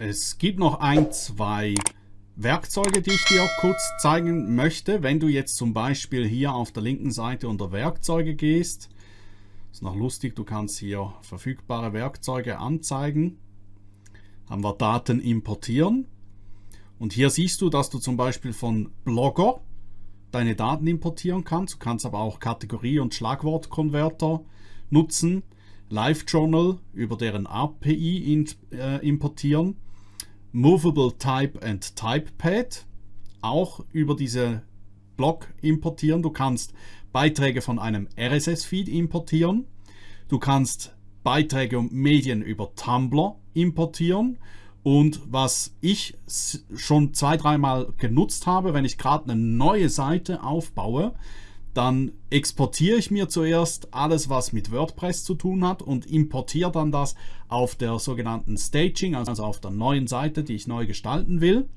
Es gibt noch ein, zwei Werkzeuge, die ich dir kurz zeigen möchte. Wenn du jetzt zum Beispiel hier auf der linken Seite unter Werkzeuge gehst, ist noch lustig, du kannst hier verfügbare Werkzeuge anzeigen. Haben wir Daten importieren. Und hier siehst du, dass du zum Beispiel von Blogger deine Daten importieren kannst. Du kannst aber auch Kategorie- und Schlagwortkonverter nutzen. LiveJournal über deren API äh, importieren. Movable Type and Typepad auch über diese Blog importieren. Du kannst Beiträge von einem RSS-Feed importieren. Du kannst Beiträge und Medien über Tumblr importieren. Und was ich schon zwei, dreimal genutzt habe, wenn ich gerade eine neue Seite aufbaue, dann exportiere ich mir zuerst alles, was mit WordPress zu tun hat und importiere dann das auf der sogenannten Staging, also auf der neuen Seite, die ich neu gestalten will.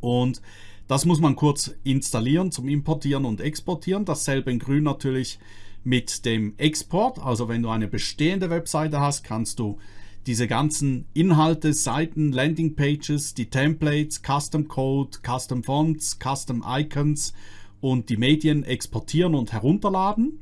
Und das muss man kurz installieren zum Importieren und Exportieren. Dasselbe in grün natürlich mit dem Export. Also wenn du eine bestehende Webseite hast, kannst du diese ganzen Inhalte, Seiten, Landingpages, die Templates, Custom Code, Custom Fonts, Custom Icons und die Medien exportieren und herunterladen.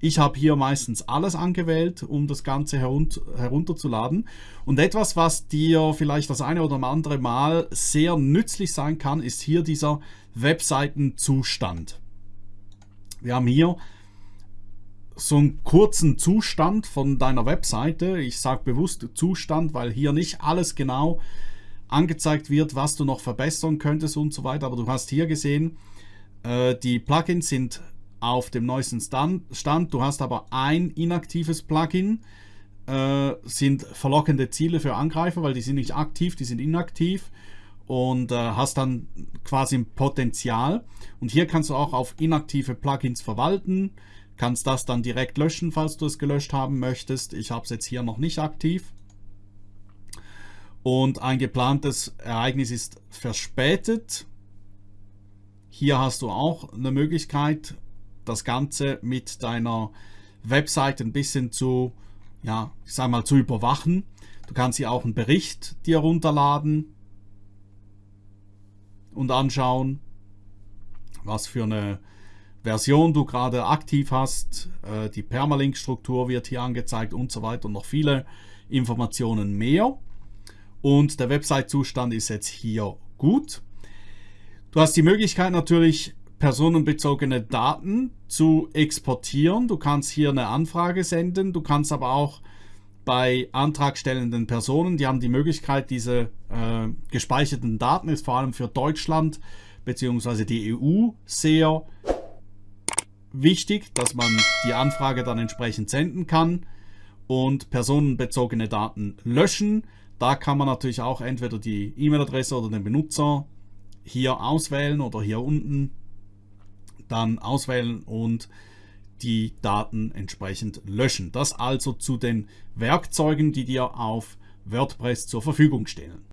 Ich habe hier meistens alles angewählt, um das Ganze herunterzuladen. Und etwas, was dir vielleicht das eine oder andere Mal sehr nützlich sein kann, ist hier dieser Webseitenzustand. Wir haben hier so einen kurzen Zustand von deiner Webseite. Ich sage bewusst Zustand, weil hier nicht alles genau angezeigt wird, was du noch verbessern könntest und so weiter. Aber du hast hier gesehen, äh, die Plugins sind auf dem neuesten Stand. Du hast aber ein inaktives Plugin, äh, sind verlockende Ziele für Angreifer, weil die sind nicht aktiv, die sind inaktiv und äh, hast dann quasi ein Potenzial. Und hier kannst du auch auf inaktive Plugins verwalten, kannst das dann direkt löschen, falls du es gelöscht haben möchtest. Ich habe es jetzt hier noch nicht aktiv. Und ein geplantes Ereignis ist verspätet. Hier hast du auch eine Möglichkeit, das Ganze mit deiner Website ein bisschen zu, ja, ich sag mal, zu überwachen. Du kannst hier auch einen Bericht dir runterladen und anschauen, was für eine Version du gerade aktiv hast. Äh, die Permalink-Struktur wird hier angezeigt und so weiter und noch viele Informationen mehr. Und der Website-Zustand ist jetzt hier gut. Du hast die Möglichkeit natürlich personenbezogene Daten zu exportieren. Du kannst hier eine Anfrage senden. Du kannst aber auch bei antragstellenden Personen, die haben die Möglichkeit, diese äh, gespeicherten Daten, ist vor allem für Deutschland bzw. die EU sehr wichtig, dass man die Anfrage dann entsprechend senden kann und personenbezogene Daten löschen. Da kann man natürlich auch entweder die E-Mail-Adresse oder den Benutzer hier auswählen oder hier unten dann auswählen und die Daten entsprechend löschen. Das also zu den Werkzeugen, die dir auf WordPress zur Verfügung stehen.